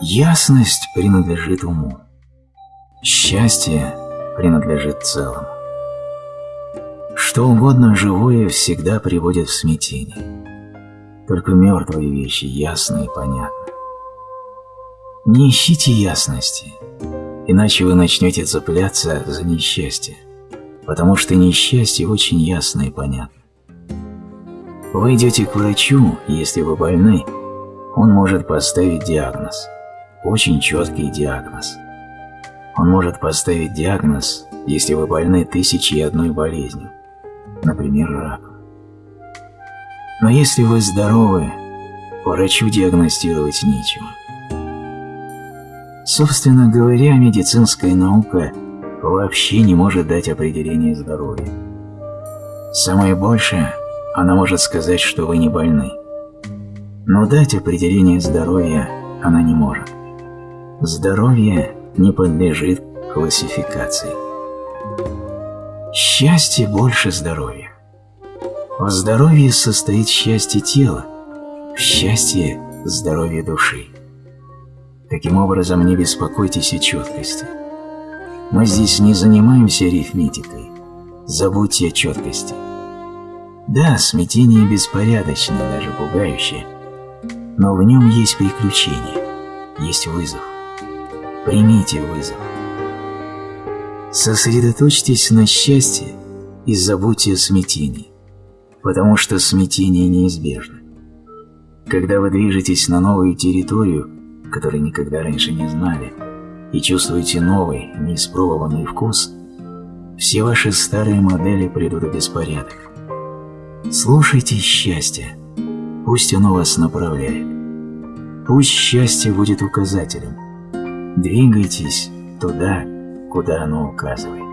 Ясность принадлежит уму. Счастье принадлежит целому. Что угодно живое всегда приводит в смятение. Только мертвые вещи ясны и понятны. Не ищите ясности, иначе вы начнете цепляться за несчастье, потому что несчастье очень ясно и понятно. Вы идете к врачу, если вы больны, он может поставить диагноз, очень четкий диагноз. Он может поставить диагноз, если вы больны тысячей и одной болезнью, например, раком. Но если вы здоровы, врачу диагностировать нечего. Собственно говоря, медицинская наука вообще не может дать определение здоровья. Самое большее, она может сказать, что вы не больны. Но дать определение здоровья она не может. Здоровье не подлежит классификации. Счастье больше здоровья. В здоровье состоит счастье тела, в счастье – здоровье души. Таким образом, не беспокойтесь о четкости. Мы здесь не занимаемся арифметикой. Забудьте о четкости. Да, смятение беспорядочное, даже пугающее, но в нем есть приключение, есть вызов. Примите вызов. Сосредоточьтесь на счастье и забудьте о смятении потому что смятение неизбежно. Когда вы движетесь на новую территорию, которую никогда раньше не знали, и чувствуете новый, неиспробованный вкус, все ваши старые модели придут в беспорядок. Слушайте счастье, пусть оно вас направляет. Пусть счастье будет указателем. Двигайтесь туда, куда оно указывает.